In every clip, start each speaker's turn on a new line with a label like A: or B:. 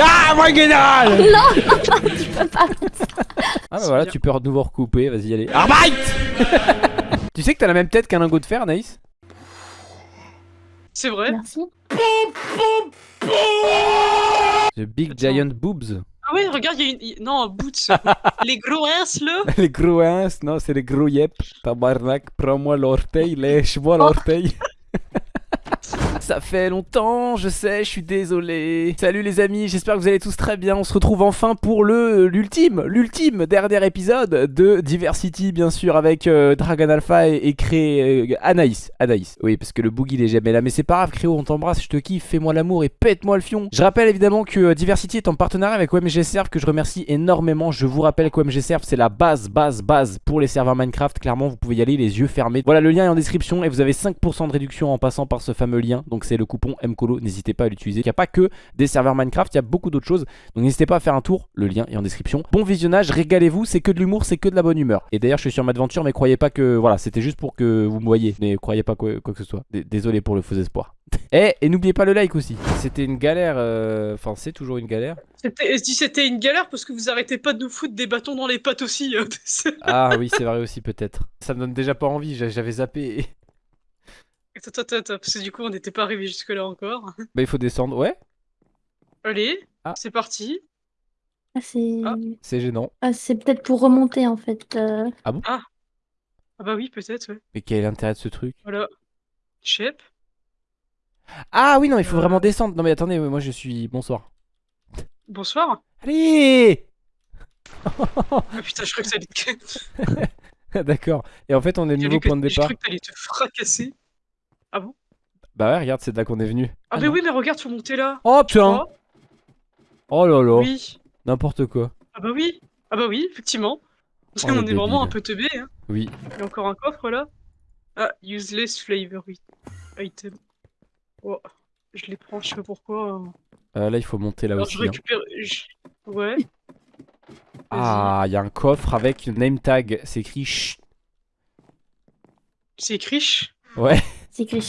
A: Ah, moi général
B: Non, tu peux pas.
A: Ah bah voilà, tu peux de nouveau recouper, vas-y allez. Arbite Tu sais que t'as la même tête qu'un lingot de fer, Naïs?
C: C'est vrai.
B: Merci.
A: The Big
C: Attends.
A: Giant Boobs.
C: Ah ouais, regarde, il y a une. Non, Boots. les gros ins là.
A: les gros ins, non, c'est les gros yep. Tabarnak, prends-moi l'orteil, lèche-moi l'orteil. Ça fait longtemps, je sais, je suis désolé. Salut les amis, j'espère que vous allez tous très bien. On se retrouve enfin pour le l'ultime, l'ultime dernier épisode de Diversity, bien sûr, avec euh, Dragon Alpha et, Cré... euh, Anaïs. Anaïs, oui, parce que le boogie il est jamais là. Mais c'est pas grave, Créo, on t'embrasse, je te kiffe, fais-moi l'amour et pète-moi le fion. Je rappelle évidemment que euh, Diversity est en partenariat avec OMG Serve, que je remercie énormément. Je vous rappelle qu'OMG Serve, c'est la base, base, base pour les serveurs Minecraft. Clairement, vous pouvez y aller les yeux fermés. Voilà, le lien est en description et vous avez 5% de réduction en passant par ce fameux lien. Donc c'est le coupon MCOLO, n'hésitez pas à l'utiliser. Il n'y a pas que des serveurs Minecraft, il y a beaucoup d'autres choses. Donc n'hésitez pas à faire un tour, le lien est en description. Bon visionnage, régalez-vous, c'est que de l'humour, c'est que de la bonne humeur. Et d'ailleurs, je suis sur Madventure, mais croyez pas que. Voilà, c'était juste pour que vous me voyez. Mais croyez pas quoi, quoi que ce soit. D- Désolé pour le faux espoir. et et n'oubliez pas le like aussi. C'était une galère, euh, enfin, c'est toujours une galère.
C: C'était- Je dis c'était une galère parce que vous arrêtez pas de nous foutre des bâtons dans les pattes aussi. hein.
A: Ah oui, c'est vrai aussi, peut-être. Ça me donne déjà pas envie, j'a- j'avais zappé.
C: Attends, attends, attends, parce que du coup on n'était pas arrivé jusque là encore.
A: Bah, il faut descendre, ouais,
C: Allez,
A: Ah.
C: c'est parti.
B: Ah, c'est
C: Ah.
A: c'est gênant.
B: ah, c'est peut-être pour remonter en fait. euh.
C: Ah bah oui, peut-être, ouais.
A: Mais quel est l'intérêt de ce truc?
C: Voilà. Chep.
A: Ah oui, non, il faut
C: Euh.
A: vraiment descendre. Non, mais attendez, moi je suis. Bonsoir.
C: Bonsoir.
A: Allez
C: Ah putain, je crois que ça allait te...
A: D'accord. Et en fait, on est le nouveau point de
C: Je
A: départ.
C: crois que t'allais te fracasser. Ah
A: Bah ouais, regarde, c'est de là qu'on est venu.
C: Ah,
A: Ah
C: mais
A: non.
C: oui, mais regarde, faut monter là.
A: Oh putain
C: Oh,
A: là là
C: oui.
A: N'importe quoi.
C: Ah bah oui. Ah bah oui, effectivement. Parce
A: Oh,
C: qu'on est vraiment un peu teubé, hein.
A: Oui.
C: Il y a encore un coffre là. Ah, useless flavor item. Oh, je les prends, je sais pas pourquoi. hein.
A: Euh, là, il faut monter là
C: Alors
A: aussi.
C: je
A: hein.
C: récupère. je- Ouais.
A: Ah, il y a un coffre avec une name tag. C'est écrit.
C: C'est écrit. ch-
A: Ouais.
B: C'est écrit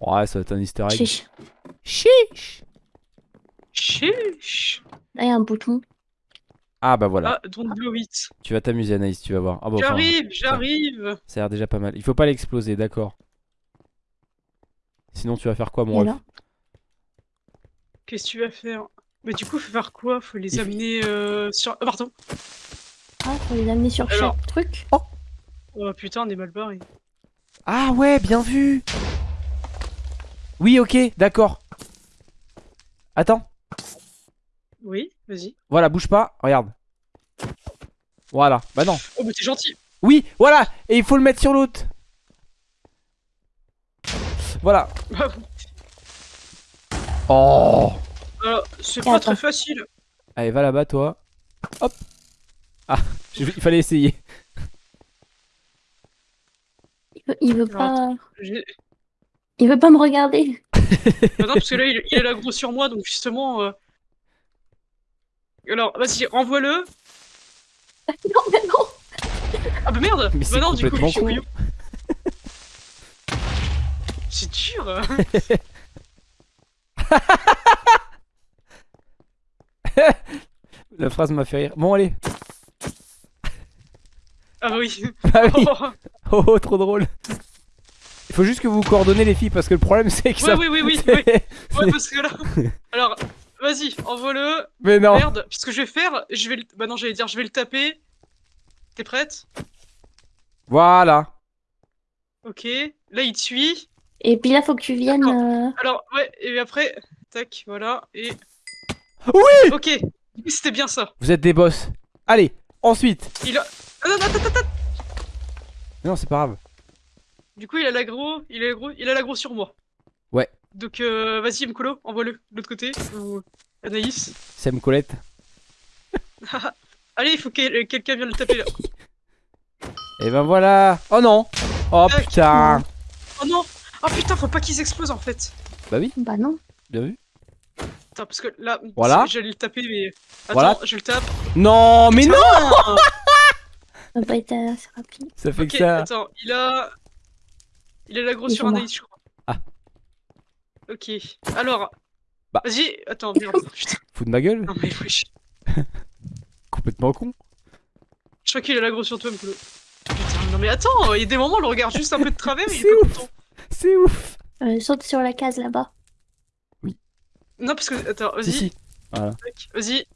A: Ouais, ça va être un easter egg.
B: chiche.
A: Chiche
C: Chiche.
B: Là, il y a un bouton.
A: Ah bah voilà.
C: Ah, don't blow it.
A: Tu vas t'amuser, Anaïs, tu vas voir. Ah, bah, enfin,
C: J'arrive, j'arrive.
A: ça a l'air déjà pas mal. Il faut pas l'exploser, d'accord. Sinon, tu vas faire quoi, mon ref
C: Qu'est-ce que tu vas faire? Mais du coup, faut faire quoi? Faut les
A: Il faut-
C: amener euh, sur. Ah, pardon.
B: Ah, faut les amener sur
C: Alors.
B: chaque truc.
C: Oh putain, on est mal barré.
A: Ah ouais, bien vu Oui, ok, d'accord. Attends,
C: Oui, vas-y.
A: voilà, bouge pas, regarde. Voilà, bah non.
C: Oh, mais t'es gentil.
A: Oui, voilà, et il faut le mettre sur l'autre. Voilà. Oh
C: Alors, c'est pas très facile.
A: Allez, va là-bas, toi. Hop Ah, je- il fallait essayer.
B: Il veut, il veut pas. Il veut pas me regarder.
C: Bah non, parce que là, il, il est là gros sur moi, donc justement. euh, Alors, vas-y, envoie-le.
B: non, mais non.
C: Ah bah merde
A: Mais
C: Bah
A: c'est
C: non, du coup, je suis
A: con.
C: C'est dur hein.
A: La phrase m'a fait rire. Bon, allez.
C: Ah bah oui
A: Ah oui.
C: Oh,
A: oh, trop drôle. Il faut juste que vous coordonnez, les filles, parce que le problème, c'est que
C: Ouais,
A: ça.
C: oui, oui, oui,
A: c'est-
C: Ouais, parce que là... Alors, vas-y, envoie-le.
A: Mais non.
C: Merde, ce que je vais faire, je vais le... Bah non, j'allais dire, je vais le taper. T'es prête?
A: Voilà.
C: Ok. Là, il te suit.
B: Et puis là, faut que tu viennes. euh,
C: Alors, ouais, et après... Tac, voilà, et...
A: Oui
C: Ok, du coup, c'était bien ça.
A: Vous êtes des boss. Allez, ensuite.
C: Il a... Ah, non, non, attends, attends, attends.
A: Non, c'est pas grave.
C: Du coup, il a l'agro, il a l'agro, il a l'agro sur moi.
A: Ouais.
C: Donc, euh, vas-y, Mkolo, envoie-le de l'autre côté. Ou Anaïs.
A: Sam Colette.
C: Allez, il faut que quelqu'un vienne le taper là.
A: Et ben voilà. Oh non. Oh putain.
C: Oh non Oh putain, faut pas qu'ils explosent en fait.
A: Bah oui,
B: Bah non.
A: bien vu.
C: Attends, parce que là,
A: Voilà.
C: j'allais le taper, mais. Attends,
A: Voilà.
C: je le tape.
A: Non, mais non.
B: Ça va pas être assez rapide.
A: Ça fait
C: ok,
A: que ça.
C: attends, il a. Il a l'agro
B: Il
C: sur un. Anaïs, je crois.
A: Ah.
C: Ok, alors.
A: Bah.
C: Vas-y, attends, merde. Putain,
A: Fous de ma gueule
C: non mais wesh.
A: Complètement con.
C: Je crois qu'il a l'aggro sur toi, Mkolo. Putain, non mais attends, il y a des moments, on le regarde juste un peu de travers et il est
A: C'est
C: pas
A: ouf.
C: content.
A: C'est ouf
B: Euh, saute sur la case là-bas.
C: Non, parce que, attends, vas-y.
A: Si, si.
C: tac, Vas-y.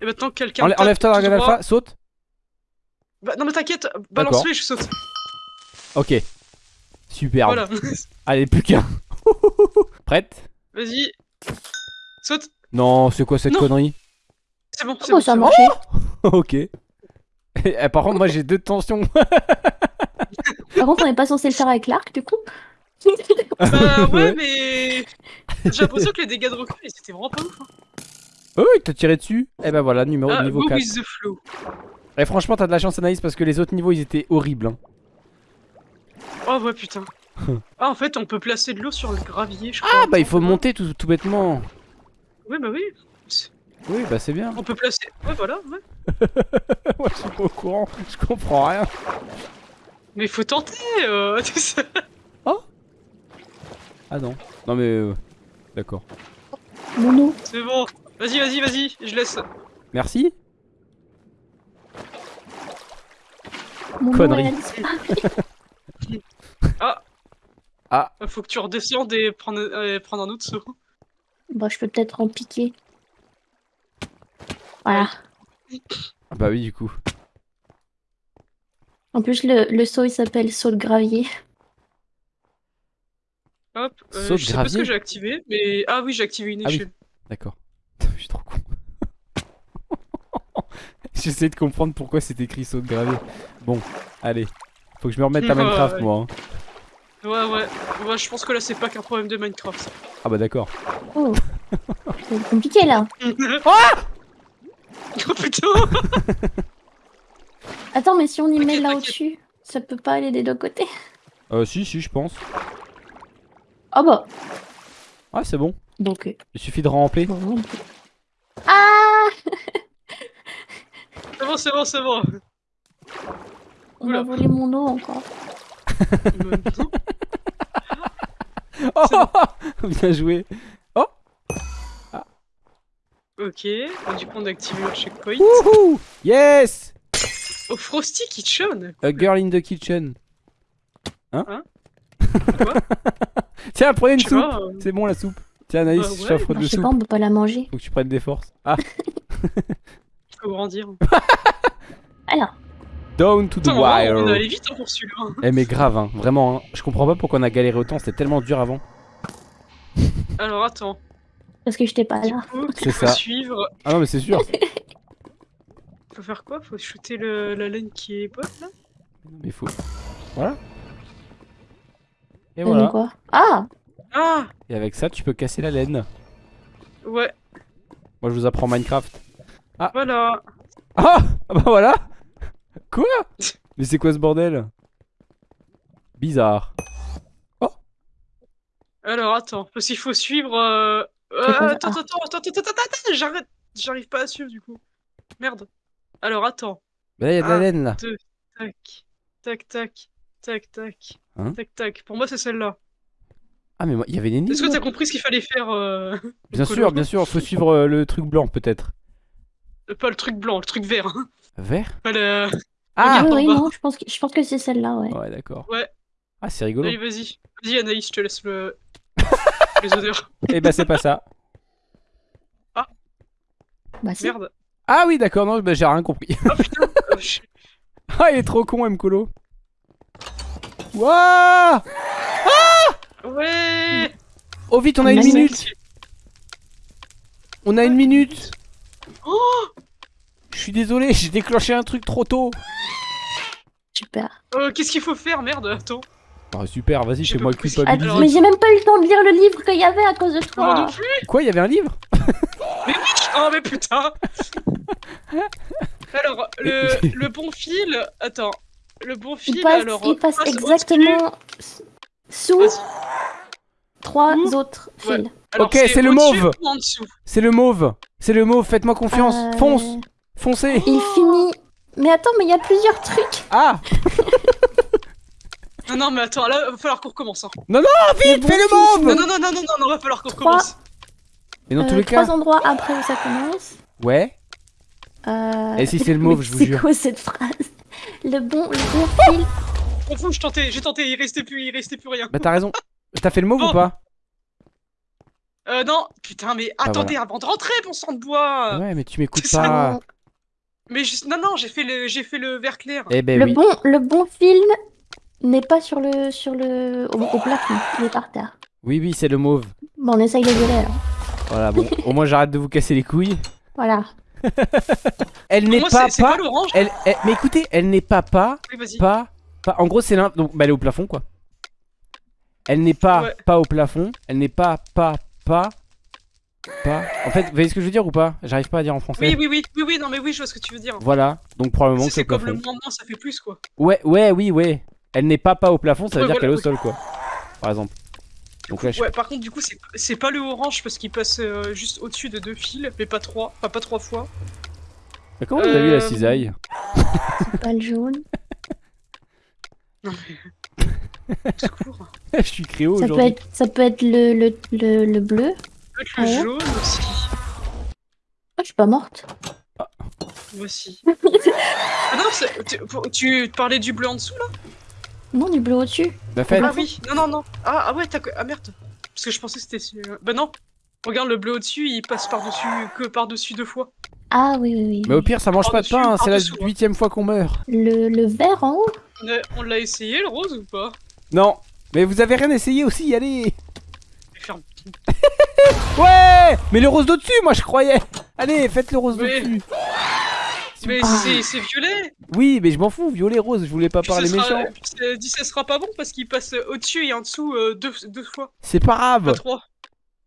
C: Et maintenant, quelqu'un.
A: Enlève-toi
C: tout
A: Dragon. Alpha, saute.
C: Bah, non mais t'inquiète, balance-le et je saute.
A: Ok. Superbe.
C: Voilà.
A: Allez, plus qu'un. Prête?
C: Vas-y. Saute.
A: Non, c'est quoi cette
C: Non.
A: connerie?
C: C'est bon, c'est
B: Oh,
C: bon.
B: ça a marché.
A: Ok. Eh, par contre, moi j'ai deux tensions.
B: Par contre, on n'est pas censé le faire avec l'arc du coup?
C: Bah
A: Ouais.
C: mais. J'ai l'impression que les dégâts de recul, c'était vraiment pas ouf. hein.
A: Oh, il t'a tiré dessus. Eh ben voilà, numéro
C: Ah,
A: niveau
C: go
A: 4.
C: with the flow.
A: Et franchement, t'as de la chance, Anaïs, parce que les autres niveaux ils étaient horribles. hein.
C: Oh ouais, putain. ah, en fait, on peut placer de l'eau sur le gravier, je crois.
A: Ah bah il faut monter tout, tout bêtement.
C: Ouais, bah oui.
A: Oui, bah c'est bien.
C: On peut placer. Ouais, voilà, ouais.
A: Moi je suis pas au courant, je comprends rien.
C: Mais faut tenter, euh, tout ça.
A: Ah non. Non mais. euh, D'accord.
B: Mono.
C: C'est bon. Vas-y, vas-y, vas-y, je laisse.
A: Merci. Connerie.
B: Réalise pas.
C: Faut que tu redescendes et prendre, euh, prendre un autre saut.
B: Bon, je peux peut-être en piquer. Voilà.
A: Ah bah oui, du coup.
B: En plus, le, le saut il s'appelle saut de gravier.
C: Hop, euh,
A: Saut de
C: je sais pas ce
A: gravier
C: que j'ai activé, mais. Ah oui, j'ai activé une
A: Ah oui.
C: échelle.
A: D'accord. Je suis trop con. J'essaie de comprendre pourquoi c'est écrit saut de gravier. Bon, allez. Faut que je me remette à
C: Ouais,
A: Minecraft,
C: ouais.
A: moi. hein.
C: Ouais, ouais. Ouais, je pense que là, c'est pas qu'un problème de Minecraft. ça.
A: Ah bah d'accord.
B: Oh. C'est compliqué là.
C: oh putain
B: Attends, mais si on y met là au-dessus, ça peut pas aller des deux côtés?
A: Euh, si, si, je pense.
B: Oh bah.
A: Ah, c'est bon.
B: Donc. euh,
A: Il suffit de ramper.
B: bon, Ah
C: C'est bon, c'est bon, c'est bon.
B: On
C: Oula.
B: a volé mon eau encore.
C: Non.
A: Oh Bien joué.
C: ok, donc, du coup, on a activé le checkpoint.
A: Wouhou Yes
C: Oh, Frosty Kitchen
A: A girl in the kitchen. Hein,
C: Hein Quoi
A: Tiens, prenez une
C: Je
A: soupe.
C: euh,
A: C'est bon la soupe. Tiens, Anaïs,
C: Bah
A: je
C: ouais.
A: t'offre
B: Bah,
A: de
B: je sais
A: soupe.
B: pas, on peut pas la manger.
A: Faut que tu prennes des forces. Ah,
C: faut grandir.
B: Alors,
A: down to the
C: Putain, on
A: wire.
C: allé vite hein, pour celui-là. hein.
A: Eh mais grave, hein. vraiment. hein. Je comprends pas pourquoi on a galéré autant. C'était tellement dur avant.
C: Alors, attends.
B: parce que j'étais pas là.
A: C'est ça.
C: suivre.
A: Ah non mais c'est sûr.
C: Faut faire quoi? Faut shooter le, la laine qui est bonne, là?
A: Mais faut. Voilà. Et
B: Euh,
A: voilà.
B: quoi? Ah
C: Ah
A: Et avec ça, tu peux casser la laine.
C: Ouais,
A: Moi, je vous apprends Minecraft.
C: voilà.
A: Ah Ah bah voilà Quoi? Mais c'est quoi ce bordel? Bizarre.
C: Alors, attends, parce qu'il faut suivre... Euh... euh, attends, attends, attends, attends, attends, attends, attends, j'arrête J'arrive pas à suivre, du coup. Merde. Alors, attends.
A: Bah là, il y a de la laine là.
C: Tac, tac, tac, tac, tac,
A: Hein?
C: tac, tac. Pour moi, c'est celle-là.
A: Ah mais moi, il y avait une
C: Est-ce que t'as compris ce qu'il fallait faire euh,
A: Bien sûr, bien sûr. Faut suivre euh, le truc blanc peut-être.
C: Pas le truc blanc, le truc vert.
A: Vert? Ah
C: Regarde
B: oui, non, je pense que, je pense que c'est celle-là, ouais.
A: Ouais, d'accord.
C: Ouais.
A: Ah, c'est rigolo.
C: Allez, vas-y. Vas-y, Anaïs, je te laisse le... les odeurs.
A: Eh bah, c'est pas ça.
B: Bah si.
C: Merde.
A: Ah oui, d'accord, non, bah, j'ai rien compris.
C: Oh putain. Je-
A: Ah, il est trop con, Mkolo. Wouah
C: Ouais
A: Oh, vite, on a une
B: Merci.
A: minute. On a une minute.
C: Oh
A: Je suis désolé, j'ai déclenché un truc trop tôt.
B: Super.
C: Euh, Qu'est-ce qu'il faut faire Merde, attends.
A: Ah, super, vas-y, fais-moi
B: Attends,
A: culpabiliser.
B: Mais j'ai même pas eu le temps de lire le livre qu'il y avait à cause de toi.
C: non plus
A: Quoi, il y avait un livre
C: Oh, mais putain Alors, le, le bon fil... Attends. Le bon fil,
B: Il passe,
C: alors...
B: il passe exactement sous trois
C: Ouh.
B: autres
C: Ouais.
B: fils.
C: Alors,
A: Ok, c'est le mauve. C'est le mauve. C'est le mauve, faites-moi confiance.
B: Euh,
A: Fonce, foncez.
B: Il finit. Mais attends, mais il y a plusieurs trucs.
A: Ah
C: Non, non, mais attends, là, va falloir qu'on recommence. Hein.
A: Vite,
B: bon
A: fais le mauve
C: Non, non, non, non, non, non, non, va falloir qu'on
B: Trois.
C: recommence.
A: Et dans
B: Euh,
A: tous les
B: trois
A: cas.
B: endroits après où ça commence.
A: Ouais.
B: Euh,
A: Et si c'est le
B: mais
A: mauve, je vous
B: C'est
A: jure.
B: quoi cette phrase? Le bon, le bon fil.
C: Au fond, je tentais, j'ai tenté, il restait plus, il restait plus rien.
A: Bah t'as raison. T'as fait le mauve ou pas?
C: Euh, non, putain, mais
A: Ah,
C: attendez avant de rentrer, bon sang de bois.
A: Ouais, mais tu m'écoutes
C: c'est
A: pas.
C: Mais je- non, non, j'ai fait le, j'ai fait le vert clair.
A: Eh ben
B: le
A: oui.
B: bon, le bon film n'est pas sur le, sur le, au, au plafond. Il est par terre.
A: Oui, oui, c'est le mauve.
B: Bon, on essaye de violer alors.
A: Voilà, bon. Au moins j'arrête de vous casser les couilles.
B: Voilà.
A: Elle n'est pas
C: c'est c'est
A: pas. Elle, elle- mais écoutez, elle n'est pas pas
C: Oui, vas-y.
A: pas pas. En gros, c'est l'un. Donc, bah, elle est au plafond, quoi. Elle n'est pas
C: Ouais.
A: pas au plafond. Elle n'est pas pas pas pas. En fait, vous voyez ce que je veux dire ou pas? J'arrive pas à dire en français.
C: Oui, oui, oui, oui, oui, non, mais oui, je vois ce que tu veux dire.
A: Voilà. Donc probablement
C: C'est
A: que c'est
C: c'est comme le
A: plafond.
C: moins moins, ça fait plus, quoi.
A: Ouais, ouais, oui, ouais. Elle n'est pas pas au plafond, ça veut
C: Ouais,
A: dire
C: voilà,
A: qu'elle est au
C: oui.
A: sol, quoi. Par exemple. Donc là, je...
C: Ouais, par contre, du coup, c'est c'est pas le orange parce qu'il passe euh, juste au-dessus de deux fils, mais pas trois, enfin pas trois fois.
A: Mais comment vous avez vu la
C: Euh,
A: cisaille?
B: Pas le jaune.
C: Non, mais.
A: Je suis créo
B: Ça peut
A: aujourd'hui.
B: être, ça peut être le, le, le, le bleu.
C: Peut-être le
B: Ouais.
C: jaune aussi.
B: Oh, je suis pas morte.
C: Voici. ah non, c'est- tu, pour- tu parlais du bleu en dessous là?
B: Non, du bleu au-dessus.
A: Bah, faites.
C: Ah oui, non, non, non. Ah, ah ouais, t'as. Ah merde. Parce que je pensais que c'était. Bah non. Regarde le bleu au-dessus, il passe par-dessus que par-dessus deux fois.
B: Ah oui, oui, oui.
A: Mais au pire, ça mange pas de
C: Par-dessus
A: pain, hein, c'est la
C: par-dessous, hein.
A: huitième fois qu'on meurt.
B: Le, le vert en haut?
C: On a- On l'a essayé le rose ou pas?
A: Non, mais vous avez rien essayé aussi, allez
C: Mais Ferme.
A: Ouais Mais le rose d'au-dessus, moi je croyais Allez, faites le rose
C: Mais-
A: d'au-dessus
C: Mais
B: Ah.
C: c'est violet
A: Oui, mais je m'en fous, violet, rose, je voulais pas
C: Puis ça
A: parler
C: sera-
A: méchant.
C: ça- dit ça sera pas bon parce qu'il passe au-dessus et en dessous euh, deux, deux fois,
A: C'est pas
C: pas
A: grave
C: trois.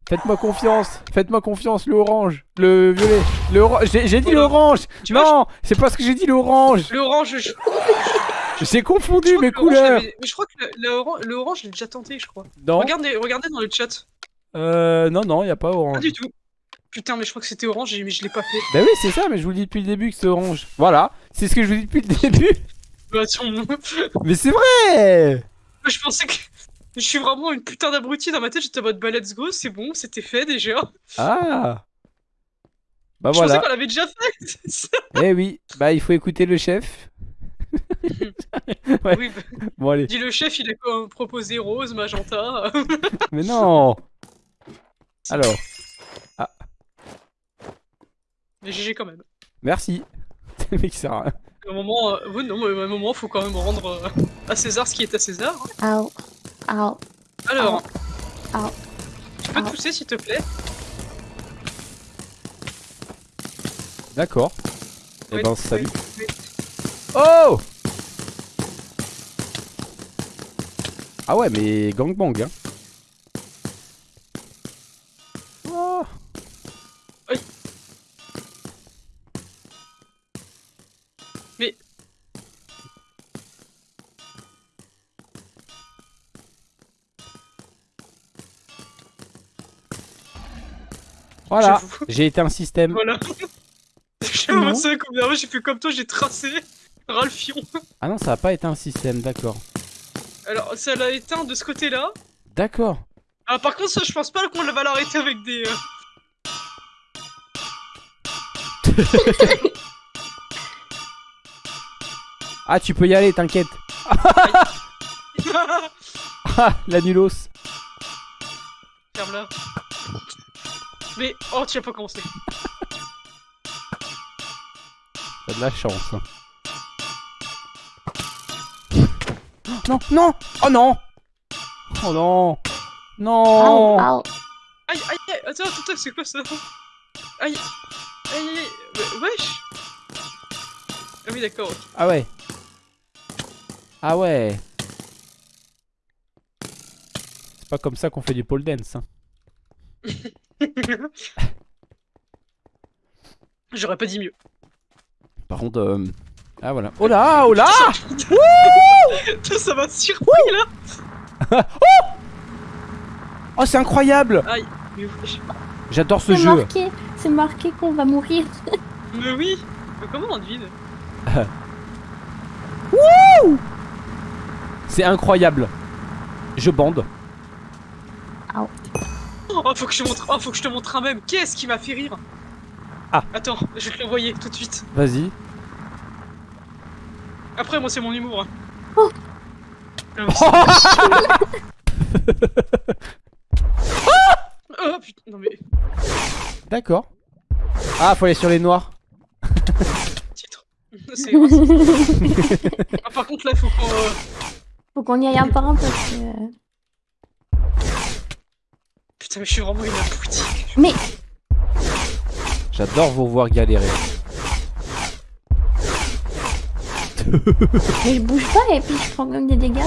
A: Faites-moi confiance Faites-moi confiance, le orange Le violet Le orange J'ai dit l'orange
C: Tu vois,
A: Non C'est parce que j'ai dit l'orange
C: Le orange, je, je
A: J'ai confondu mes couleurs
C: Mais je crois que le, le oran- le orange, je l'ai déjà tenté, je crois.
A: Non
C: Regardez, regardez dans le chat.
A: Euh... Non, non, y a pas
C: Pas
A: orange.
C: du tout. Putain, mais je crois que c'était orange, mais je l'ai pas fait.
A: Bah oui, c'est ça, mais je vous le dis depuis le début que c'est orange. Voilà, c'est ce que je vous dis depuis le début
C: Bah,
A: Mais c'est vrai
C: je pensais que. Je suis vraiment une putain d'abruti dans ma tête, j'étais en mode bah let's go, c'est bon, c'était fait déjà.
A: Ah Bah
C: je pensais
A: voilà
C: qu'on l'avait déjà fait.
A: Eh oui, bah il faut écouter le chef. Ouais.
C: Oui, bah,
A: Bon allez.
C: dit le chef, il a proposé rose, magenta.
A: Mais non Alors,
C: mais GG quand même.
A: merci. Le mec sert à rien.
C: À un moment, euh, oui, non, mais à un moment, faut quand même rendre euh, à César ce qui est à César. hein.
B: Au. Au.
C: Alors,
B: Ah.
C: tu peux te
B: Ah.
C: pousser s'il te plaît?
A: D'accord. Eh
C: Ouais,
A: ben salut.
C: ouais, ouais.
A: Oh Ah ouais, mais gangbang, hein. Voilà, j'ai été un système.
C: Voilà. J'ai avancé combien de fois, j'ai fait comme toi, j'ai tracé Ralphion.
A: Ah non, ça a pas été un système, d'accord.
C: Alors, ça l'a éteint de ce côté-là.
A: D'accord.
C: Ah, par contre, ça, je pense pas qu'on va l'arrêter avec des. euh,
A: Ah, tu peux y aller, t'inquiète. Ah, la nulos.
C: Ferme-la. Mais, oh, tu as pas commencé.
A: T'as de la chance. hein. Non, non Oh non Oh non Non.
C: Aïe, aïe, aïe, attends, attends, attends, c'est quoi ça? Aïe, aïe, aïe, wesh Ah oui, d'accord.
A: Ah ouais Ah ouais C'est pas comme ça qu'on fait du pole dance. hein.
C: J'aurais pas dit mieux.
A: Par contre... euh, Ah voilà. Oh là Oh là
C: ça m'a surpris là
A: Oh c'est incroyable. J'adore ce jeu.
B: C'est marqué qu'on va mourir.
C: Mais oui Mais comment on devine
A: C'est incroyable Je bande.
C: Oh Oh, faut que je te montre, oh, faut que je te montre un même. Qu'est-ce qui m'a fait rire
A: Ah.
C: Attends, je vais te l'envoyer tout de suite.
A: Vas-y.
C: Après, moi, c'est mon humour. hein.
B: Oh.
C: Non, mais c'est- oh putain, non mais.
A: D'accord. Ah, faut aller sur les noirs.
C: Titre. C'est ah, par contre, là, faut qu'on. euh,
B: Faut qu'on y aille un par un parce que.
C: Putain, mais je suis vraiment une boutique.
B: Mais
A: J'adore vous voir galérer.
B: Mais je bouge pas et puis je prends comme des dégâts.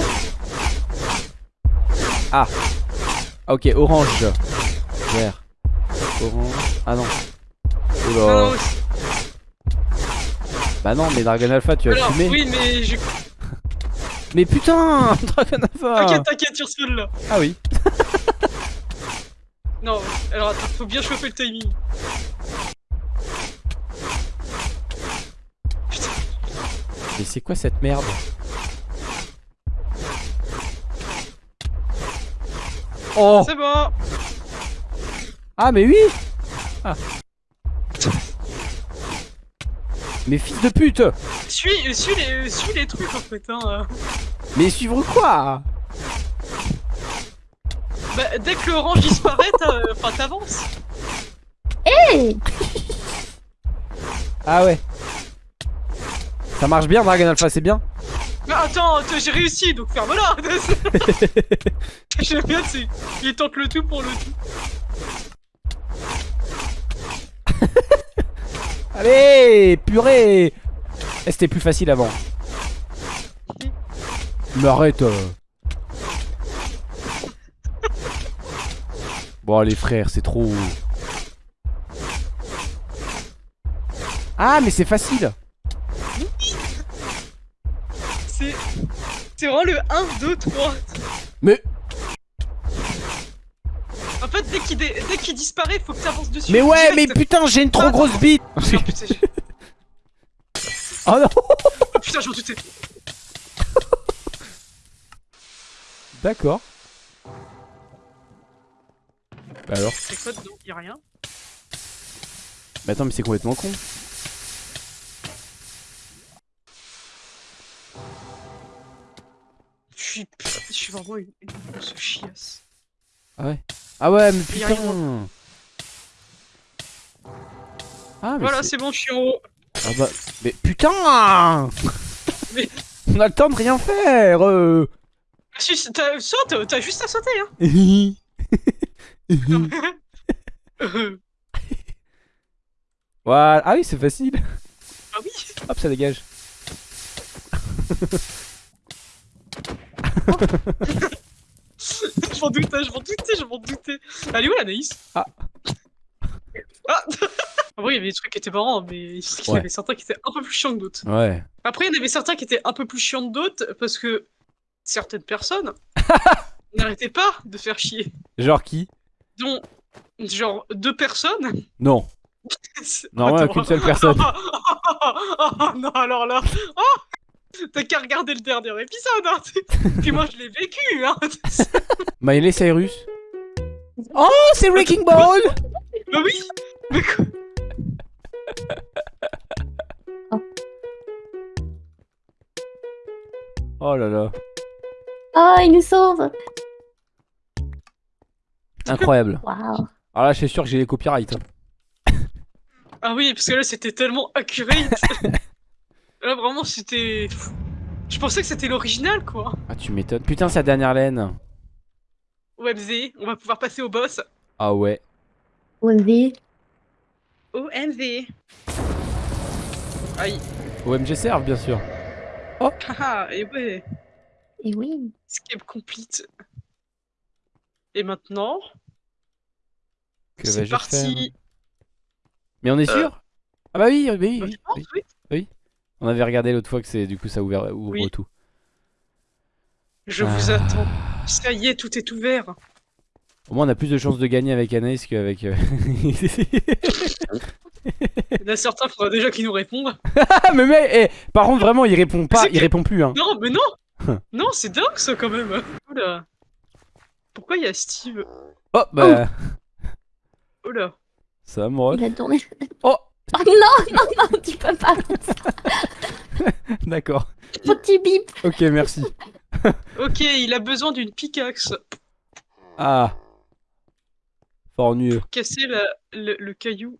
A: Ah, Ok, orange. Vert. Orange. Ah non. Oula.
C: non,
A: Bah non, mais Dragon Alpha, tu vas
C: alors,
A: fumer.
C: oui, mais je...
A: Mais putain Dragon Alpha
C: T'inquiète, t'inquiète sur ce là.
A: Ah oui.
C: Non, alors attends, faut bien choper le timing. Putain,
A: Mais c'est quoi cette merde Oh
C: c'est bon
A: Ah mais oui Ah Mais fils de pute
C: Suis, suis, les, suis les trucs en fait, hein.
A: Mais suivre quoi
C: Bah, dès que l'orange disparaît, t'as- euh, enfin, t'avances.
B: Hey
A: Ah ouais. Ça marche bien Dragon Alpha, c'est bien
C: Mais attends, t- j'ai réussi, donc ferme-la J'aime bien, c'est... Il tente le tout pour le tout.
A: Allez Purée Eh, C'était plus facile avant. Mais arrête euh. Bon les frères, c'est trop... Ah mais c'est facile
C: C'est... C'est vraiment le 1, 2, 3.
A: Mais...
C: En fait, dès qu'il dé- dès qu'il disparaît, faut que t'avances dessus.
A: Mais ouais mais putain j'ai une trop grosse bite
C: Non, putain, j'ai-
A: Oh non
C: oh, putain, j'en doutais.
A: D'accord. Bah alors
C: C'est quoi dedans Y'a rien
A: Mais attends mais c'est complètement con.
C: Je suis... Je suis vraiment une, une grosse chiasse.
A: Ah ouais Ah ouais mais putain Ah mais
C: Voilà,
A: c'est-
C: bon, je suis en haut.
A: Ah bah... Mais putain
C: Mais-
A: On a le temps de rien faire euh.
C: Ah, si, t'as juste à sauter, hein.
A: Voilà. Ah oui c'est facile
C: ah oui
A: Hop ça dégage
C: Je m'en doutais, je m'en doutais, je m'en doutais. Elle est où Anaïs?
A: Ah.
C: Ah En vrai, il y avait des trucs qui étaient marrants, mais il y
A: Ouais.
C: avait certains qui étaient un peu plus chiants que d'autres.
A: Ouais
C: Après, il y en avait certains qui étaient un peu plus chiants que d'autres parce que certaines personnes n'arrêtaient pas de faire chier.
A: Genre qui?
C: Dont, genre, deux personnes?
A: Non Normalement
C: Attends.
A: qu'une seule personne
C: Oh, non, alors là. Oh T'as qu'à regarder le dernier épisode, hein. Puis moi, je l'ai vécu, hein.
A: Miley Cyrus Oh c'est Wrecking Ball
C: Bah oui Mais quoi?
A: Oh là là
B: Oh, il nous sauve
A: Incroyable
B: Waouh
A: Alors là je suis sûr que j'ai les copyrights hein.
C: Ah oui, parce que là, c'était tellement accurate. là, vraiment, c'était... Je pensais que c'était l'original, quoi.
A: Ah tu m'étonnes Putain sa dernière laine
C: OMZ, on va pouvoir passer au boss.
A: Ah ouais
B: OMV.
C: OMZ. Aïe.
A: OMG serve bien sûr
C: Haha, et ouais.
B: Et oui.
C: Escape complete. Et maintenant,
A: Que
C: c'est
A: vais-je faire
C: parti.
A: Mais on est
C: Euh.
A: sûr? Ah bah oui, oui, oui,
C: Bah,
A: oui,
C: je pense,
A: oui.
C: oui.
A: On avait regardé l'autre fois que c'est du coup ça ouvert, ouvre
C: Oui.
A: tout.
C: Je vous
A: Ah.
C: attends. Ça y est, tout est ouvert.
A: Au moins on a plus de chances de gagner avec Anaïs qu'avec... euh,
C: Il y en a certains, faudra déjà qu'ils nous répondent.
A: ah mais mais eh, Par contre vraiment il répond pas,
C: C'est
A: il
C: que-
A: répond plus hein.
C: Non, mais non Non, c'est dingue ça quand même Oula. Pourquoi il y a Steve
A: Oh bah...
C: Oh là.
A: Ça va, mon ref
B: Il a tourné.
A: Oh
B: Oh non, non, non, tu peux pas.
A: D'accord.
B: Faut que tu bip.
A: Ok, merci.
C: Ok, il a besoin d'une pickaxe
A: Ah. Fort mieux.
C: pour casser la- le, le caillou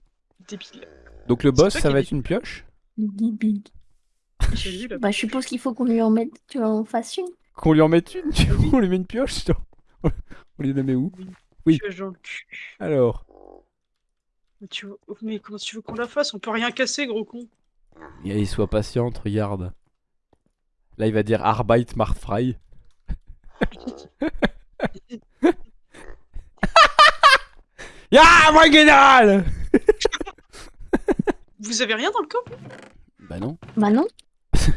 C: débile.
A: Donc le boss,
C: toi
A: ça va être une pioche?
C: Là.
B: Bah, je suppose qu'il faut qu'on lui en mette, tu vois, en fasse une.
A: Qu'on lui en mette une? Tu vois, On lui met une pioche genre. On lui la met où? Oui. Alors.
C: Mais, tu veux- mais comment tu veux qu'on la fasse? On peut rien casser, gros con.
A: Il sois patiente, regarde. Là, il va dire Arbeit macht frei. Ya, mon général
C: Vous avez rien dans le corps?
A: Bah non.
B: Bah non.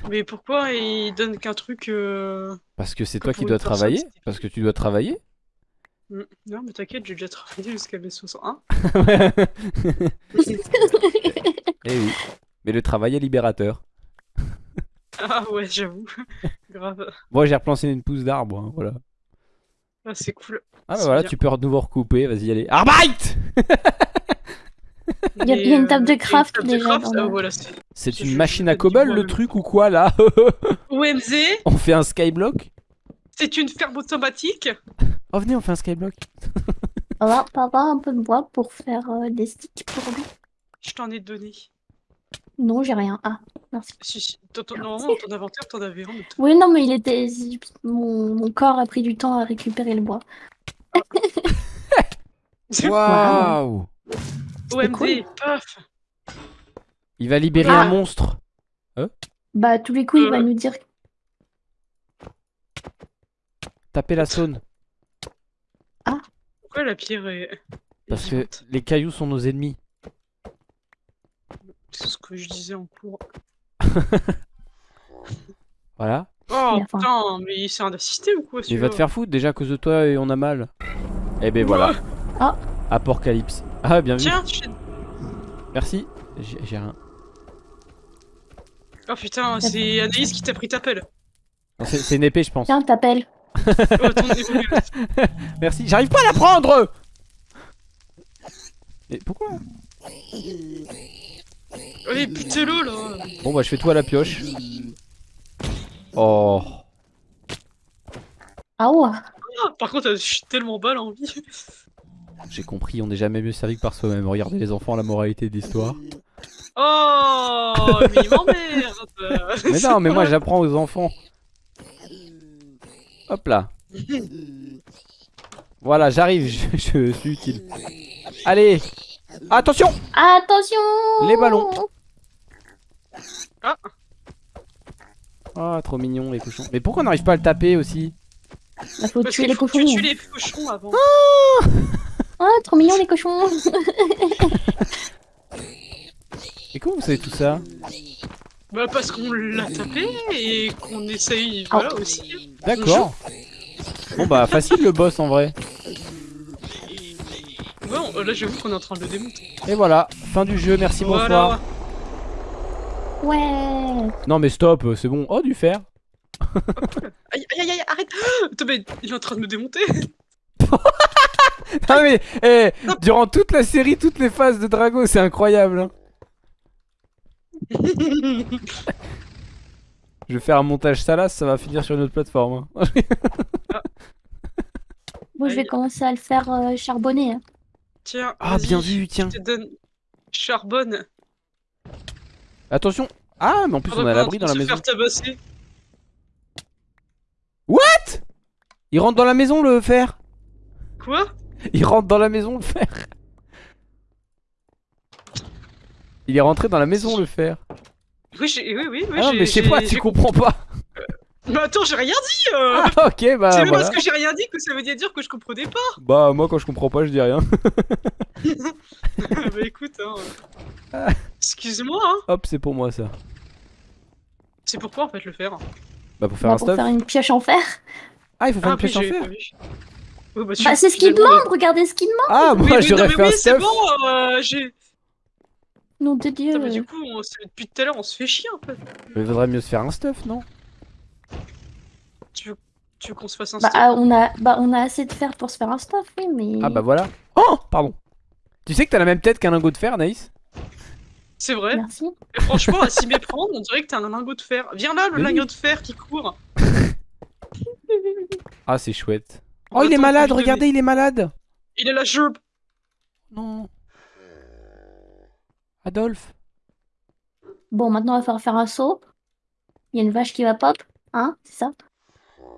C: Mais pourquoi il donne qu'un truc euh,
A: Parce que c'est toi qui dois travailler. Parce que tu dois travailler.
C: hmm, Non, mais t'inquiète, j'ai déjà travaillé jusqu'à mes 61.
A: Eh oui. Mais le travail est libérateur.
C: Ah ouais, j'avoue. Grave.
A: Moi, j'ai replanté une pousse d'arbre. hein, voilà.
C: Ah, c'est cool.
A: Ah bah voilà,
C: bien.
A: tu peux de nouveau recouper. Vas-y, allez. Arbeit
B: Il y a-
C: Et,
B: il y a une table de
C: euh,
B: craft
C: il y a une
B: déjà
C: table de craft, ah,
B: la-
C: voilà, c'est-
A: une machine à cobble le truc ou quoi là
C: OMZ,
A: On fait un skyblock
C: c'est une ferme automatique.
A: Oh venez, on fait un skyblock.
B: On va pas avoir un peu de bois pour faire euh, des sticks pour lui.
C: Je t'en ai donné.
B: Non, j'ai rien. Ah, merci.
C: Si, si. Dans ton, normalement, dans ton inventaire, t'en avais un.
B: Oui, non, mais il était. Mon, mon corps a pris du temps à récupérer le bois.
A: Waouh
B: C'était
C: OMZ,
B: cool.
C: paf.
A: Il va libérer
B: Ah.
A: un monstre.
B: Bah, à tous les coups, il va
C: Euh.
B: nous dire.
A: Tapez la zone.
C: Pourquoi la pierre est.
A: Parce que les cailloux sont nos ennemis.
C: C'est ce que je disais en cours.
A: Voilà.
C: Oh putain, mais c'est un assisté ou quoi
A: Il va te faire foutre déjà à cause de toi et on a mal. Eh ben voilà.
B: Ah.
A: Apocalypse. Ah bien vu.
C: Tiens, je-
A: Merci. J'ai rien.
C: Oh putain, c'est Anaïs qui t'a pris ta pelle.
A: C'est une épée je pense.
B: Tiens, t'appelles.
C: Oh, ton évolué.
A: Merci. J'arrive pas à la prendre Et pourquoi?
C: Allez, butez-le là.
A: Bon bah je fais tout à la pioche. Oh.
B: Ah ouais.
C: Ah, par contre, je suis tellement bas l'envie.
A: J'ai compris, on n'est jamais mieux servi que par soi-même. Regardez les enfants, la moralité de l'histoire.
C: Oh, mais il m'emmerde.
A: Mais non, mais moi j'apprends aux enfants. Hop là. Voilà, j'arrive, je, je suis utile. Allez Attention
B: Attention
A: Les ballons.
C: Ah.
A: Ah, trop mignon les cochons. Mais pourquoi on n'arrive pas à le taper aussi
B: Bah, faut
C: Parce
B: tuer les cochons.
C: tu tues les cochons avant.
B: Ah, trop mignon les cochons.
A: Et comment vous savez tout ça?
C: Bah parce qu'on l'a tapé et qu'on essaye,
B: Ah.
C: voilà aussi.
A: D'accord. Bon bah facile le boss en vrai.
C: Bon, euh, là j'avoue qu'on est en train de le démonter.
A: Et voilà, fin du jeu, merci, bonsoir.
C: Voilà.
B: Ouais.
A: Non mais stop, c'est bon. Oh du fer.
C: Aïe aïe aïe, aïe, arrête Attends, mais il est en train de me démonter
A: Ah mais eh, durant toute la série, toutes les phases de Drago, c'est incroyable. hein. Je vais faire un montage salace, ça va finir sur une autre plateforme. hein.
B: Bon, je vais commencer à le faire euh, charbonner. hein.
C: Tiens,
A: Ah
C: vas-y,
A: bien vu, tiens.
C: Je te donne charbonne.
A: Attention. Ah mais en plus on est à l'abri dans la maison.
C: faire tabasser.
A: Il rentre dans la maison le fer?
C: Quoi?
A: Il rentre dans la maison le fer. Il est rentré dans la maison le fer.
C: Oui, j'ai- oui, oui, oui.
A: Ah mais je sais pas, tu comprends pas?
C: Mais attends, j'ai rien dit euh.
A: Ah ok bah
C: C'est même
A: voilà.
C: parce que j'ai rien dit que ça veut dire que je comprenais pas.
A: Bah moi quand je comprends pas je dis rien.
C: bah écoute, hein. Excuse-moi, hein.
A: Hop c'est pour moi ça.
C: C'est pourquoi en fait le faire
A: Bah pour faire
B: Bah,
A: un
B: pour
A: stuff.
B: faire une pioche en fer.
A: Ah il faut faire
C: Ah
A: une pioche en fer.
C: Ouais, bah,
B: Bah, c'est ce qu'il demande. Regardez ce qu'il demande.
A: Ah
C: Oui,
A: moi
C: oui,
A: j'aurais
C: non,
A: fait
C: mais
A: un
C: oui, c'est
A: stuff.
C: bon, euh, j'ai.
B: Nom de Dieu.
C: Putain, mais du coup, on depuis tout à l'heure, on se fait chier en fait.
A: Mais il vaudrait mieux se faire un stuff non?
C: Tu veux, tu veux qu'on se fasse un
B: Bah, ah, on a, bah, on a assez de fer pour se faire un stuff, oui, mais.
A: Ah bah voilà. Oh pardon. Tu sais que t'as la même tête qu'un lingot de fer, Anaïs
C: C'est vrai.
B: Merci.
C: Et franchement, à s'y méprendre, on dirait que t'as un lingot de fer. Viens là, le
A: oui.
C: lingot de fer qui court.
A: Ah, c'est chouette. Oh, il est malade, regardez, il est malade
C: Il est la gerbe.
A: Non. Adolphe
B: Bon, maintenant, on va falloir faire un saut. Il y a une vache qui va pop. Hein C'est ça?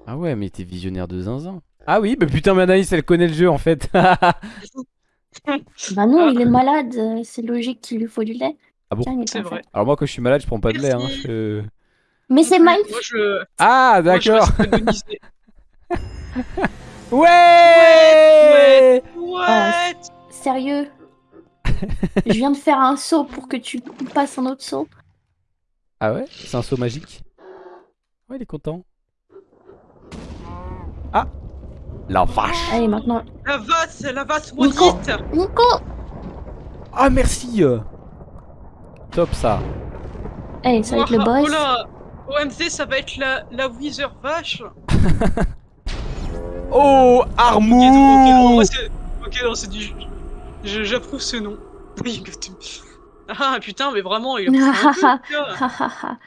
A: Ah ouais, mais t'es visionnaire de zinzin. Ah oui, bah putain, mais Anaïs, elle connaît le jeu en fait.
B: Bah non,
C: Ah.
B: il est malade. euh, C'est logique qu'il lui faut du lait.
A: Ah bon?
B: Tiens, il est
C: C'est vrai.
A: Alors moi, quand je suis malade, je prends pas de lait. Hein. Je-
B: Mais c'est Minecraft.
C: je.
A: Ah, d'accord.
C: reste préconisé.
A: Ouais,
C: What
B: Sérieux Je viens de faire un saut pour que tu passes un autre saut.
A: Ah ouais C'est un saut magique Ouais, il est content. Ah La vache
B: Allez, maintenant.
C: La vache, la vache maudite
B: Nico
A: Ah, merci. Top ça.
B: Allez, ça va être le
C: Oh là OMC, ça va être la, la Wither vache
A: Oh,
C: Ok, donc, ok, non,
A: Armou
C: ok, non, c'est du. je- J'approuve ce nom. ah putain, mais vraiment, il a.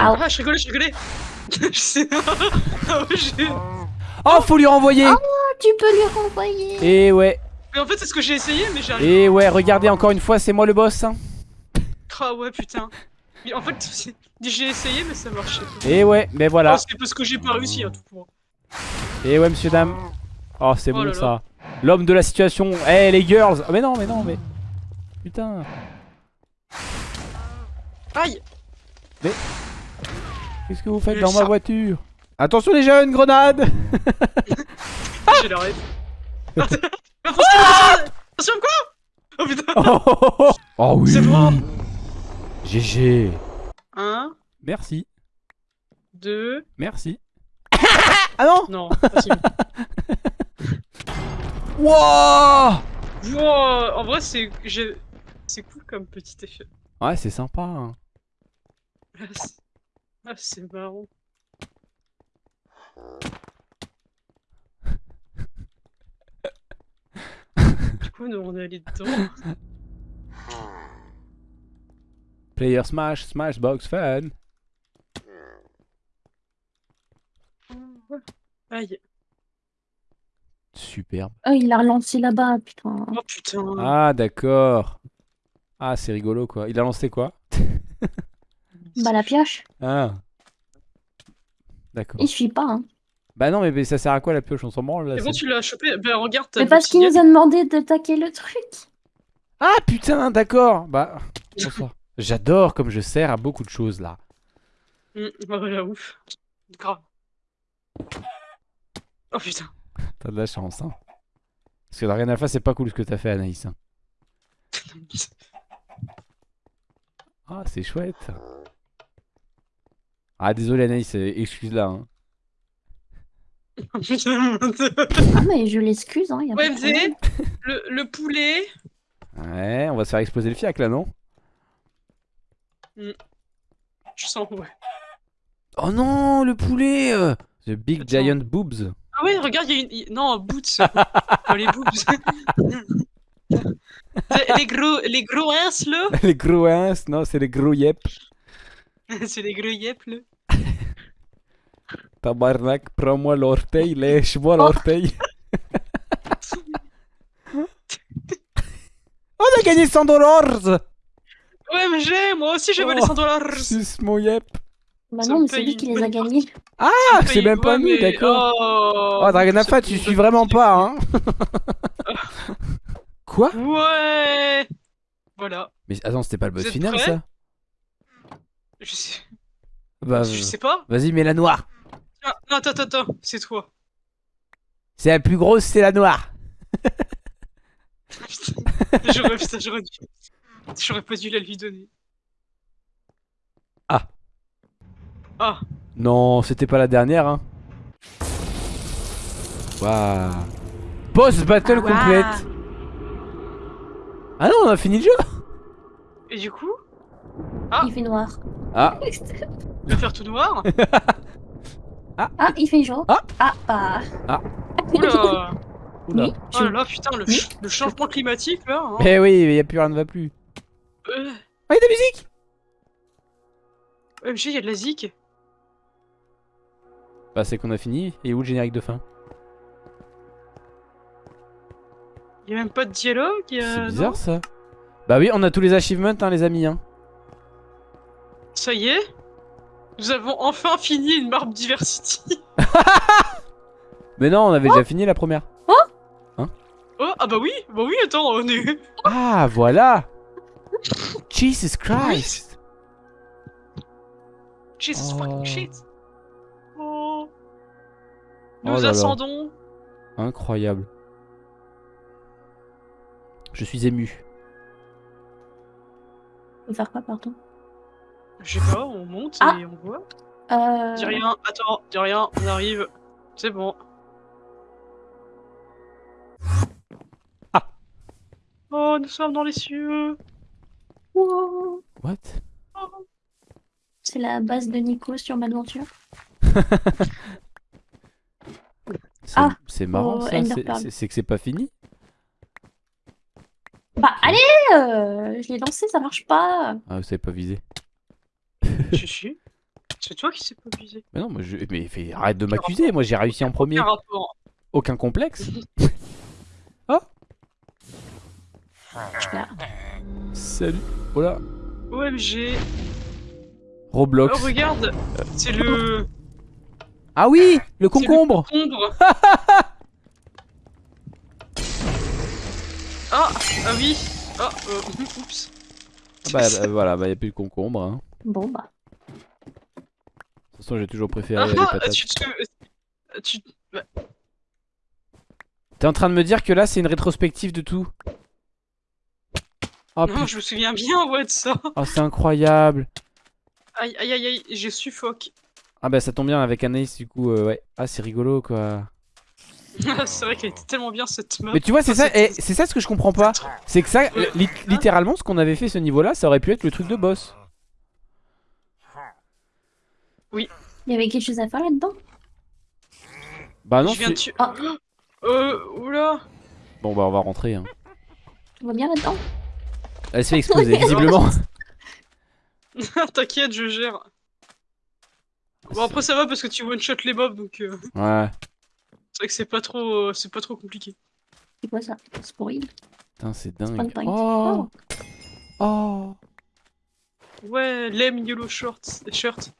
B: Au.
C: Ah, je rigolais, je rigolais Je sais Ah
A: Oh, faut lui renvoyer
B: Tu peux lui renvoyer.
A: Et ouais,
C: Mais en fait, c'est ce que j'ai essayé, mais j'ai arrivé.
A: et ouais, regardez encore une fois, c'est moi le boss. Hein.
C: Ah ouais, putain. Mais en fait, j'ai essayé, mais ça marchait.
A: Et ouais, mais voilà.
C: Oh, c'est parce que j'ai pas réussi, hein, tout pour.
A: Et ouais, monsieur, dame. Oh, c'est
C: Oh
A: bon ça. L'homme de la situation. Eh, les girls. Oh, mais non, mais non, mais. Putain.
C: Aïe
A: Qu'est-ce que vous faites dans ma voiture? Attention les jeunes, grenade
C: J'ai l'arrêt. Attention, quoi? Oh putain
A: oh, oh, oh, oh. Oh oui
C: C'est moi
A: GG
C: 1,
A: Merci,
C: 2.
A: merci. Ah non
C: Non, pas si
A: Wow
C: en vrai, c'est c'est cool comme petit effet.
A: Ouais, c'est sympa. hein.
C: Ah, c'est- Ah, marrant. Du coup, nous on est allé dedans.
A: Player Smash, Smashbox Fun.
C: Aïe.
A: Superbe.
B: Oh, il l'a relancé là-bas, putain.
C: Oh putain.
A: Ah, d'accord. Ah, c'est rigolo quoi. Il a lancé quoi?
B: Bah, la pioche.
A: Ah. D'accord.
B: Il suit pas, hein.
A: Bah non, mais, mais ça sert à quoi la pioche? On s'en branle là.
C: Et bon, tu l'as chopé Ben regarde,
B: Mais parce qu'il nous a demandé d'attaquer le truc.
A: Ah putain, d'accord. Bah. bonsoir. J'adore comme je sers à beaucoup de choses là.
C: Ouais, voilà, ouf. Grave. Oh putain.
A: T'as de la chance, hein. Parce que dans Rien Alpha, c'est pas cool ce que t'as fait, Anaïs. hein. Ah, c'est chouette. Ah, désolé, Anaïs, euh, excuse-la. Hein.
B: Ah, mais je l'excuse, hein. Y a pas
C: OMZ,
B: problème.
C: le, le poulet.
A: Ouais, on va se faire exploser le fiac là, non?
C: Je sens, ouais.
A: Oh non, le poulet euh, The Big
C: Attends.
A: Giant Boobs.
C: Ah ouais, regarde, il y a une. Non, boots. Oh, les boobs. les gros, les gros ins, là.
A: les gros ins, non, c'est les gros yep.
C: C'est les gros yep, là.
A: Tabarnak, prends-moi l'orteil, lèche-moi l'orteil. On a gagné 100 dollars
C: OMG, moi aussi j'avais les
A: Oh.
C: 100 dollars.
A: Suce mon yep.
B: Bah non, mais c'est lui qui les a gagnés.
A: Ah, c'est même pas nous, d'accord.
C: Oh,
A: Oh, tu suis vraiment pas, hein Quoi?
C: Ouais. Voilà.
A: Mais attends, c'était pas le boss
C: Vous êtes
A: final,
C: prêts?
A: ça?
C: Je sais,
A: Bah,
C: je sais pas.
A: vas-y, mets la noire.
C: Ah, non, attends, attends, attends, c'est toi.
A: C'est la plus grosse, c'est la noire.
C: Putain. J'aurais pas dû la lui donner.
A: Ah.
C: Ah.
A: Non, c'était pas la dernière, hein. Waouh. Boss battle
C: Ah.
A: complète. Ah non, on a fini le jeu.
C: Et du coup, Ah.
B: Il fait noir.
A: Ah,
C: il faire tout noir.
B: Ah, il fait jour.
A: Ah.
B: Ah, bah.
C: Oula.
A: Oula.
B: Oui,
C: Oh là là, putain, le, ch- le changement climatique là. hein.
A: Eh oui, il y a plus rien ne va plus.
C: Euh,
A: Ah, il y a de la musique
C: OMG, il y a de la zik.
A: Bah, c'est qu'on a fini. Et où le générique de fin
C: Il y a même pas de dialogue. a-
A: C'est bizarre ça. Bah oui, on a tous les achievements, hein, les amis. Hein.
C: Ça y est, nous avons enfin fini une marbre diversity.
A: Mais non, on avait déjà fini la première.
C: Oh, ah bah oui, bah oui, attends, on est.
A: Ah, voilà Jesus Christ
C: Jesus
A: Oh.
C: fucking shit. Oh.
A: Oh
C: Nous
A: là là.
C: ascendons.
A: Incroyable. Je suis ému.
B: Faut faire quoi, pardon
C: Je sais pas, on monte
B: Ah.
C: et on voit.
B: euh...
C: Dis rien, attends, dis rien, on arrive. C'est bon.
A: Ah.
C: Oh, nous sommes dans les cieux.
B: wow,
A: What?
B: C'est la base de Nico sur Madventure. Ah,
A: c'est marrant ça, c'est- que c'est pas fini?
B: Bah allez euh, Je l'ai lancé, ça marche pas
A: Ah, vous savez pas viser.
C: Si. C'est toi qui sais pas viser.
A: Mais non, moi je... Mais fais- arrête de m'accuser, moi j'ai réussi en premier.
C: Aucun rapport.
A: Aucun complexe.
B: Là.
A: Salut. Oh là.
C: OMG.
A: Roblox.
C: Oh, regarde, c'est le
A: Ah oui, le concombre.
C: ah, ah oui. Ah, euh, oups.
A: Ah bah, bah, voilà, bah y a plus de concombre. Hein.
B: Bon bah.
A: De toute façon, j'ai toujours préféré
C: Ah,
A: les patates.
C: tu te... Tu... bah,
A: T'es en train de me dire que là c'est une rétrospective de tout Oh
C: non,
A: putain,
C: je me souviens bien, ouais, de ça.
A: oh, c'est incroyable
C: Aïe, aïe, aïe, aïe, je suffoque.
A: Ah bah ça tombe bien avec Anaïs du coup, euh, ouais. Ah c'est rigolo quoi.
C: c'est vrai qu'elle était tellement bien cette map.
A: Mais tu vois c'est ça,
C: c'est-
A: eh, c'est ça ce que je comprends pas. C'est que ça, li- littéralement ce qu'on avait fait ce niveau là, ça aurait pu être le truc de boss.
B: Il y avait quelque chose à faire là-dedans?
A: Bah non,
C: je viens.
B: Ah.
C: Euh, oula.
A: Bon bah on va rentrer. Hein.
B: Tout va bien là-dedans?
A: Elle se fait exploser visiblement.
C: T'inquiète, je gère. Bon, après, ça va parce que tu one-shot les mobs, donc euh,
A: Ouais.
C: c'est vrai que c'est pas trop, euh, c'est pas trop compliqué.
B: C'est quoi ça? C'est pour il
A: Putain c'est dingue. Oh. Oh.
C: Ouais, lame yellow short, shirt.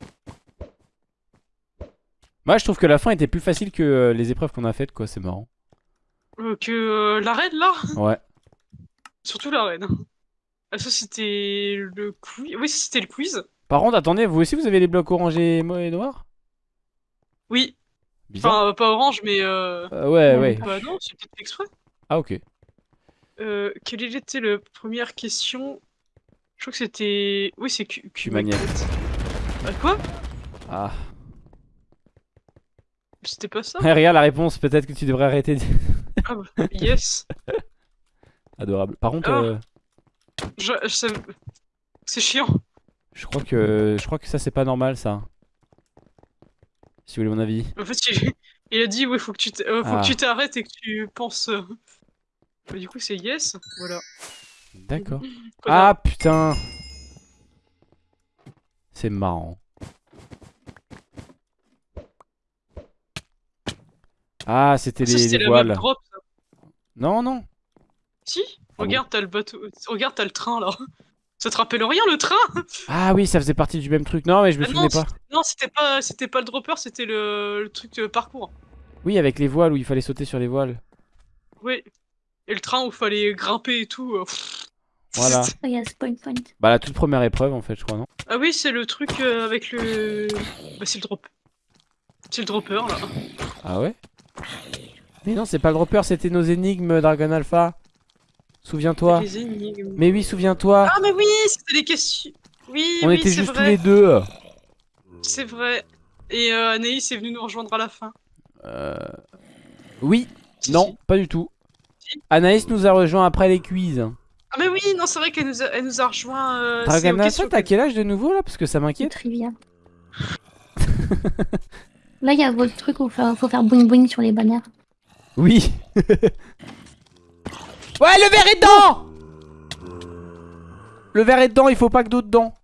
A: Moi je trouve que la fin était plus facile que euh, les épreuves qu'on a faites quoi, c'est marrant.
C: Euh, que euh, la reine là?
A: Ouais.
C: Surtout la reine. Ah, ça c'était le quiz. Oui, ça, c'était le quiz.
A: Par contre attendez, vous aussi vous avez les blocs orange et, et noirs
C: Oui.
A: Bizarre.
C: Enfin, euh, pas orange, mais. Euh...
A: Euh, ouais
B: Ouais.
C: Bah non, c'est peut-être exprès.
A: Ah ok.
C: Euh, quelle était la première question? Je crois que c'était. Oui, c'est Q. Q
A: Q-Magnet.
C: Ah, quoi?
A: Ah.
C: C'était pas ça?
A: Regarde la réponse, peut-être que tu devrais arrêter. de-
C: Ah bah, yes.
A: Adorable. Par contre,
C: Ah.
A: euh,
C: Je, je C'est chiant.
A: Je crois que je crois que ça c'est pas normal ça. Si vous voulez mon avis.
C: En fait, il, il a dit, ouais, faut que tu euh, faut
A: Ah.
C: que tu t'arrêtes et que tu penses. euh. Bah, du coup, c'est yes. Voilà.
A: D'accord. Ah putain. C'est marrant. Ah, c'était les, voiles.
C: drop.
A: Non, non.
C: Si?
A: Ah
C: Regarde, t'as le bateau. Regarde, t'as le train là. Ça te rappelle rien le train?
A: Ah oui, ça faisait partie du même truc. Non, mais je me
C: Ah
A: souvenais
C: non,
A: pas.
C: Non, c'était pas, c'était pas le dropper, c'était le, le truc de parcours.
A: Oui, avec les voiles où il fallait sauter sur les voiles.
C: Oui. Et le train où fallait grimper et tout. euh.
A: Voilà.
B: Il Point.
A: Bah la toute première épreuve en fait, je crois, non?
C: Ah oui, c'est le truc euh, avec le. Bah, c'est le drop. C'est le dropper là.
A: Ah ouais? Mais non, c'est pas le dropper, c'était nos énigmes Dragon Alpha. Souviens-toi. Mais oui, souviens-toi.
C: Ah, mais oui, c'était les questions. Oui,
A: On
C: oui,
A: était juste tous les deux.
C: C'est vrai. Et euh, Anaïs est venue nous rejoindre à la fin.
A: Euh... Oui,
C: Si,
A: non,
C: si.
A: pas du tout.
C: Si.
A: Anaïs nous a rejoint après les quiz.
C: Ah, mais oui, non, c'est vrai qu'elle nous, a- elle nous a rejoint. Euh,
A: Dragon t'as
C: que-
A: quel âge de nouveau là? Parce que ça m'inquiète.
B: trivia. Là, il y a votre truc où faut faut faire boing boing sur les bannières.
A: Oui. ouais, le verre est dedans Le verre est dedans, il faut pas que d'eau dedans.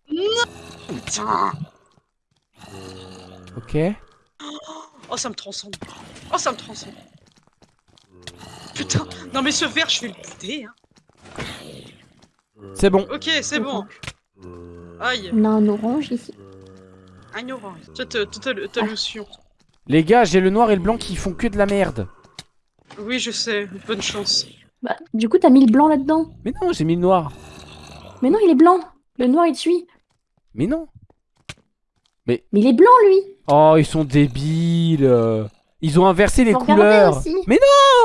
C: Putain
A: Ok.
C: Oh, ça me transcende. Oh, ça me transcende. Putain, non mais ce verre, je vais le buter. Hein.
A: C'est bon.
C: Ok, c'est bon. Aïe,
B: On a un orange ici.
C: un orange. Toi, t'as t'as le- t'as le sion.
A: Les gars, j'ai le noir et le blanc qui font que de la merde.
C: Oui, je sais. Bonne chance.
B: Bah, du coup, t'as mis le blanc là-dedans.
A: Mais non, j'ai mis le noir.
B: Mais non, il est blanc. Le noir, il te suit.
A: Mais non.
B: Mais il est blanc, lui.
A: Oh, ils sont débiles. Ils ont inversé les couleurs.
B: aussi.
A: Mais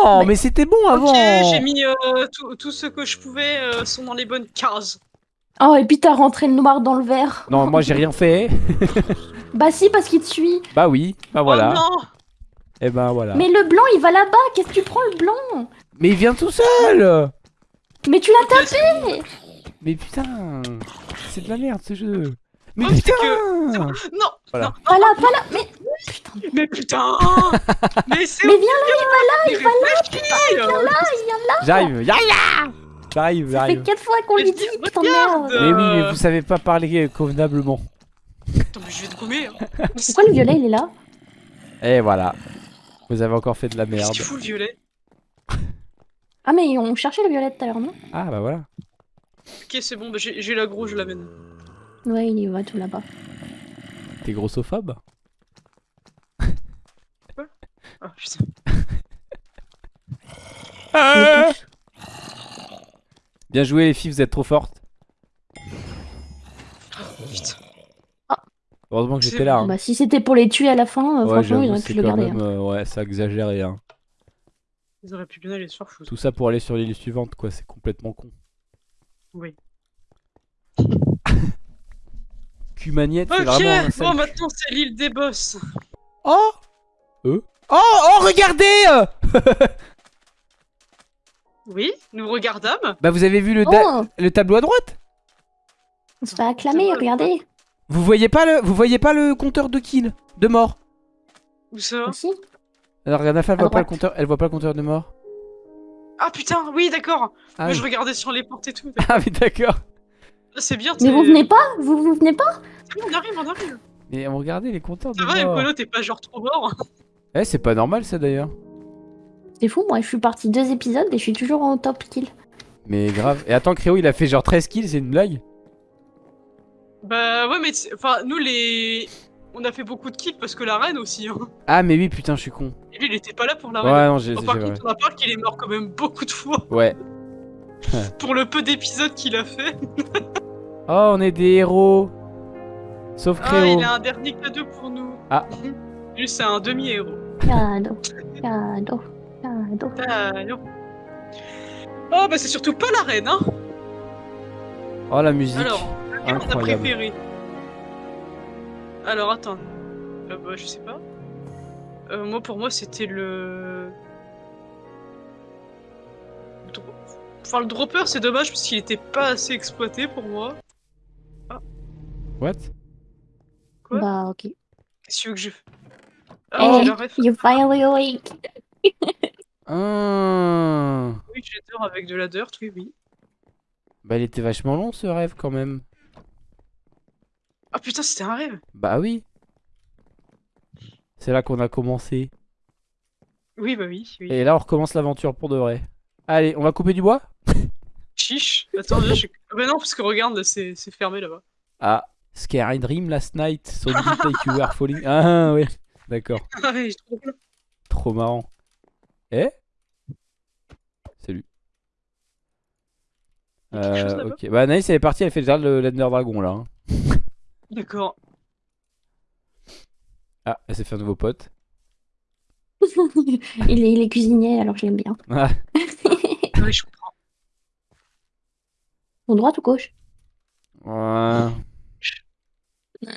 A: non,
B: Mais-
A: mais c'était bon avant.
C: Ok, j'ai mis euh, tout, tout ce que je pouvais euh, sont dans les bonnes cases.
B: Oh, et puis t'as rentré le noir dans le vert.
A: Non, moi j'ai rien fait.
B: Bah si, parce qu'il te suit.
A: Bah oui, bah voilà.
C: Oh non
A: Et ben voilà.
B: Mais le blanc, il va là-bas. Qu'est-ce que tu prends, le blanc?
A: Mais il vient tout seul.
B: Mais tu l'as tapé.
A: Mais putain, c'est de la merde ce jeu. Mais
C: Oh,
A: putain.
C: Non,
A: Voilà.
C: non,
B: Pas là, pas là. Mais putain.
C: mais putain Mais c'est
B: Mais viens là, il va là.
C: il va là
A: J'arrive, yalla J'arrive,
B: Ça fait
A: j'arrive.
B: quatre fois qu'on lui dit. Putain, merde.
A: Mais oui, mais vous savez pas parler convenablement.
C: Attends, mais je vais te gommer. Hein.
B: Pourquoi le violet, il est là?
A: Et voilà. Vous avez encore fait de la
C: Qu'est-ce
A: merde.
C: qu'il fout le violet
B: Ah, mais on cherchait le violet tout à l'heure, non?
A: Ah bah voilà.
C: Ok, c'est bon, bah, j'ai l'agro, je l'amène.
B: Ouais, il y va tout là-bas.
A: T'es grossophobe?
C: Ah putain.
A: Ah. Bien joué les filles, vous êtes trop fortes.
C: Putain.
A: Heureusement que j'étais là. hein.
B: Bah, si c'était pour les tuer à la fin, euh,
A: Ouais,
B: franchement, ils auraient pu le garder.
A: même,
B: hein.
A: euh, ouais, ça exagéré. Hein.
C: Ils auraient pu bien aller faire foutre.
A: Tout ça pour aller sur l'île suivante, quoi. C'est complètement con.
C: Oui.
A: Cumaniette, c'est
C: Ok,
A: vraiment un
C: bon, maintenant c'est l'île des boss.
A: Oh Euh Oh Oh regardez euh
C: Oui, nous regardâmes.
A: Bah vous avez vu le, da-
B: Oh
A: le tableau à droite
B: On se fait acclamer, regardez.
A: Vous voyez pas le vous voyez pas le compteur de kill de mort
C: Où ça?
B: Aussi.
A: Alors Ranafa elle
B: À
A: voit pas le compteur elle voit pas le compteur de mort.
C: Ah putain, oui, d'accord.
A: Ah, oui.
C: je regardais sur les portes et tout.
A: ah mais d'accord.
C: C'est bien,
B: Mais vous venez pas? Vous vous venez pas?
C: On arrive, on arrive.
A: Mais regardez les compteurs de
C: Ça va,
A: mort.
C: Epolo, t'es pas genre trop mort
A: Eh c'est pas normal ça d'ailleurs.
B: C'est fou, moi je suis partie deux épisodes et je suis toujours en top kill.
A: Mais grave. Et attends Créo il a fait genre 13 kills, c'est une blague?
C: Bah ouais, mais enfin, nous les. On a fait beaucoup de kills parce que la reine aussi. Hein.
A: Ah mais oui putain je suis con.
C: Et lui, il était pas là pour la
A: Ouais
C: reine.
A: non j'ai j'ai
C: par contre, on a qu'il est mort quand même beaucoup de fois
A: Ouais.
C: pour le peu d'épisodes qu'il a fait.
A: Oh on est des héros. Sauf
C: Ah,
A: Créo.
C: il a un dernier cadeau pour nous.
A: Ah.
C: Lui, c'est un demi-héros.
B: Cadeau, cadeau, cadeau.
C: Ah, non. Oh, bah c'est surtout pas la reine, hein.
A: Oh la musique.
C: Alors, lequel on a
A: Incroyable.
C: préféré? Alors, attends. Euh, bah, je sais pas. Euh, moi, pour moi, c'était le... le dro- Enfin, le dropper, c'est dommage parce qu'il était pas assez exploité pour moi.
A: What?
C: Quoi?
B: Bah ok.
C: Qu'est-ce que tu veux que je...
B: Hey,
C: Ah, j'ai la ref.
B: you finally awake.
A: Ah.
C: Oui, j'ai d'or avec de la dirt, oui, oui.
A: Bah il était vachement long ce rêve quand même.
C: Ah putain, c'était un rêve
A: Bah oui. C'est là qu'on a commencé.
C: Oui, bah oui, oui.
A: Et là on recommence l'aventure pour de vrai. Allez, on va couper du bois?
C: Chiche Attends, je... Ah bah non, parce que regarde, c'est fermé là-bas.
A: Ah, Scary Dream last night, so deep like you were falling. Ah ouais, d'accord.
C: Ah ouais, trop.
A: Trop marrant. Eh? Salut. Euh, ok, bah Anaïs elle est partie, elle fait déjà le l'Ender Dragon là. hein.
C: D'accord.
A: Ah, elle s'est fait un nouveau pote.
B: il, est, il est cuisinier alors je l'aime bien.
A: Ah,
C: Ouais, je comprends.
B: Ou droite ou gauche?
A: Ouais.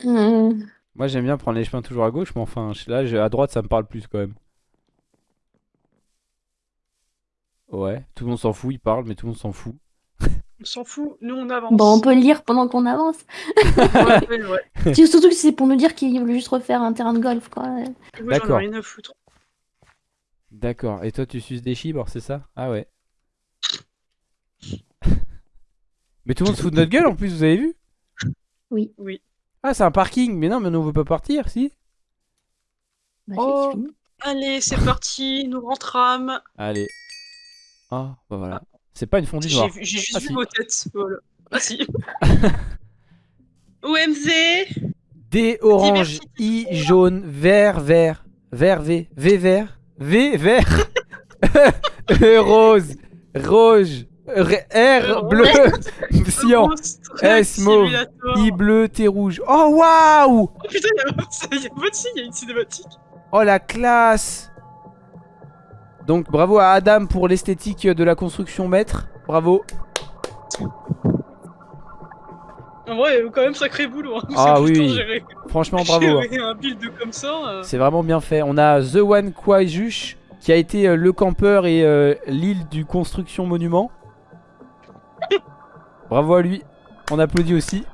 B: Euh,
A: Moi j'aime bien prendre les chemins toujours à gauche, mais enfin là je- à droite ça me parle plus quand même. Ouais, tout le monde s'en fout, il parle, mais tout le monde s'en fout.
C: On s'en fout, nous on avance.
B: Bon, on peut lire pendant qu'on avance.
C: Ouais, ouais,
B: Surtout que c'est pour nous dire qu'il veut juste refaire un terrain de golf, quoi.
A: D'accord.
C: rien à foutre.
A: D'accord. Et toi, tu suces des chibres, c'est ça? Ah ouais. mais tout le monde se fout de notre gueule en plus, vous avez vu?
B: Oui.
C: Oui.
A: Ah, c'est un parking. Mais non, mais nous, on veut pas partir, si
B: Bah,
A: Oh.
C: Allez, c'est parti, nous rentrâmes.
A: Allez. Ah, bah voilà. C'est pas une fondue
C: J'ai
A: noire.
C: j'ai juste
A: Ah,
C: vu
A: si.
C: vos têtes. Voilà. Ah si. OMZ
A: D orange. I jaune, vert vert, vert V, V vert, V vert, E rose, rouge, R, R bleu, cyan, S, mauve, I bleu, T rouge. Oh waouh
C: Oh putain, il y a une cinématique.
A: Oh la classe Donc bravo à Adam pour l'esthétique de la construction maître. Bravo.
C: En vrai, euh, quand même sacré boulot. Hein,
A: Ah oui, Franchement bravo. hein.
C: gérer un build comme ça. euh,
A: C'est vraiment bien fait. On a The One Kwajush qui a été euh, le campeur et euh, l'île du construction monument. Bravo à lui. On applaudit aussi.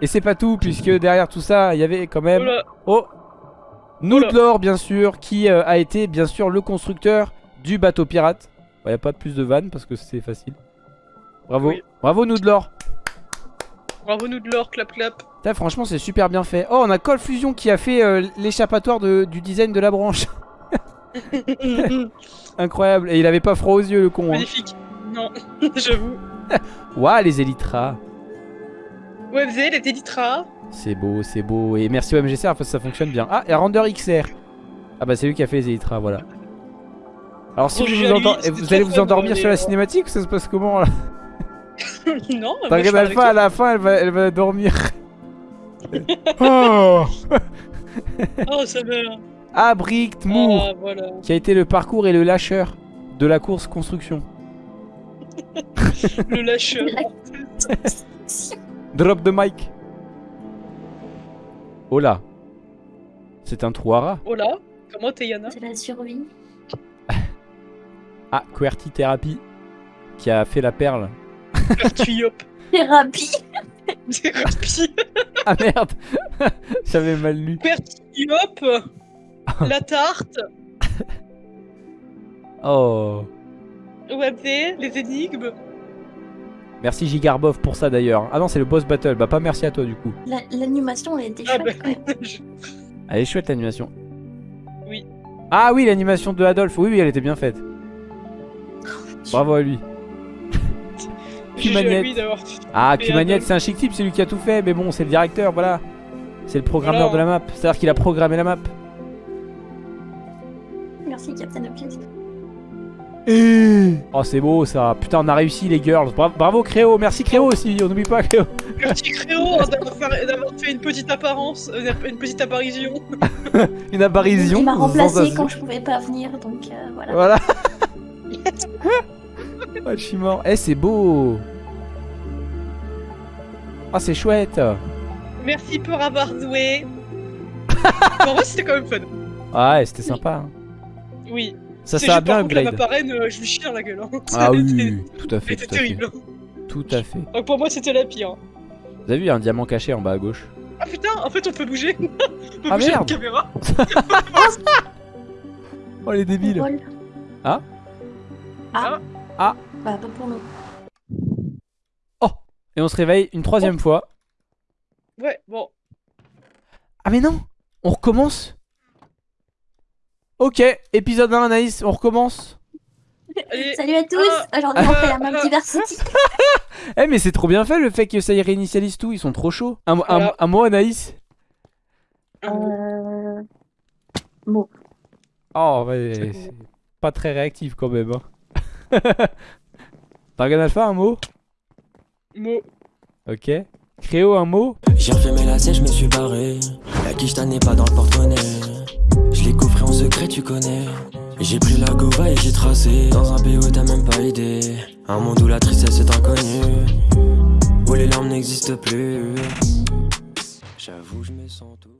A: Et c'est pas tout puisque derrière tout ça, il y avait quand même oh Noodlore bien sûr qui euh, a été bien sûr le constructeur du bateau pirate. Il n'y a pas plus de vannes parce que c'est facile. Bravo.
C: Oui.
A: Bravo Noodlore.
C: Bravo l'or, clap clap.
A: Franchement, c'est super bien fait. Oh, on a Call Fusion qui a fait euh, l'échappatoire du design de la branche. Incroyable. Et il avait pas froid aux yeux, le con. Hein.
C: Magnifique. Non, j'avoue.
A: Ouah, les Elytras.
C: OMZ, les Elytra.
A: C'est beau, c'est beau. Et merci au MGCR, parce que ça fonctionne bien. Ah, et Render XR. Ah, bah, c'est lui qui a fait les Elytras, voilà. Alors, si
C: Bon,
A: vous,
C: j'ai
A: vous, allez vous endormir sur la cinématique ou ça se passe comment là?
C: Non, parle avec
A: Alpha, à la fin, elle va, elle va dormir. oh
C: Oh, ça meurt.
A: Ah, Moore,
C: Ah, voilà.
A: qui a été le parcours et le lâcheur de la course construction.
C: Le lâcheur.
A: Drop the mic. Oh là. C'est un trou à rat.
C: Oh là, comment t'es Yana?
B: C'est la survie.
A: Ah, QWERTY Therapy. Qui a fait la perle.
C: Pertuyop.
B: Thérapie.
C: Thérapie.
A: Ah merde J'avais mal lu.
C: Pertuyop. La tarte.
A: Oh.
C: OMZ, les énigmes.
A: Merci Gigarbov pour ça d'ailleurs. Ah non, c'est le boss battle. Bah pas merci à toi du coup.
B: La- L'animation, elle était
C: Ah
B: chouette
C: bah,
B: quand même.
C: je-
A: Elle est chouette l'animation.
C: Oui.
A: Ah oui, l'animation de Adolphe. Oui, oui, elle était bien faite. Bravo à lui.
C: j'ai
A: Magnette.
C: à lui d'avoir fait-
A: Ah,
C: Adolphe.
A: c'est un chic type, c'est lui qui a tout fait. Mais bon, c'est le directeur, voilà. C'est le programmeur
C: Voilà.
A: de la map. C'est-à-dire qu'il a programmé la map.
B: Merci, Captain Obvious.
A: Oh, c'est beau ça. Putain, on a réussi les girls. Bra- Bravo Créo. Merci Créo aussi. On n'oublie pas Créo.
C: Petit Créo hein, d'avoir fait- une petite apparence, euh, une petite apparition.
A: Une apparition.
B: Il m'a remplacé quand je pouvais pas venir, donc euh, voilà.
A: Voilà. oh, je suis mort. Eh, c'est beau. Oh, c'est chouette.
C: Merci pour avoir joué. En vrai, c'était quand même fun.
A: Ah ouais, c'était sympa. hein.
C: Oui.
A: Ça, ça a bien upgrade.
C: mapparène, euh, je lui dans la gueule. hein.
A: Ah oui, tout à fait.
C: était
A: Tout à fait.
C: terrible.
A: Tout à fait.
C: Donc pour moi, c'était la pire.
A: Vous avez vu, il y a un diamant caché en bas à gauche.
C: Ah putain, en fait, on peut bouger. on peut
A: Ah,
C: bouger
A: merde.
C: la caméra.
A: Oh, les débiles.
B: Vol.
A: Ah
B: Ah.
A: Ah.
B: Bah, pas pour nous.
A: Et on se réveille une troisième fois.
C: Ouais, bon.
A: Ah, mais non On recommence Ok, épisode 1, Anaïs, on recommence.
C: Allez,
B: Salut à tous
C: Ah,
B: Aujourd'hui, on
C: ah,
B: fait la map
C: ah.
B: Diversity.
A: Eh, mais c'est trop bien fait le fait que ça y réinitialise tout. Ils sont trop chauds. Un, un-
C: Voilà.
A: un mot, Anaïs
B: Euh... Bon.
A: Oh, ouais, c'est pas très réactif quand même. Hein. Targan Alpha, un mot
C: mot.
A: Ok. Créo, un mot
D: J'ai refait mes lacets, je me suis barré. La quiche n'est pas dans le porte-monnaie. Je l'ai coffré en secret, tu connais. J'ai pris la gova et j'ai tracé. Dans un pays où t'as même pas idée. Un monde où la tristesse est inconnue. Où les larmes n'existent plus. J'avoue, je me sens tout.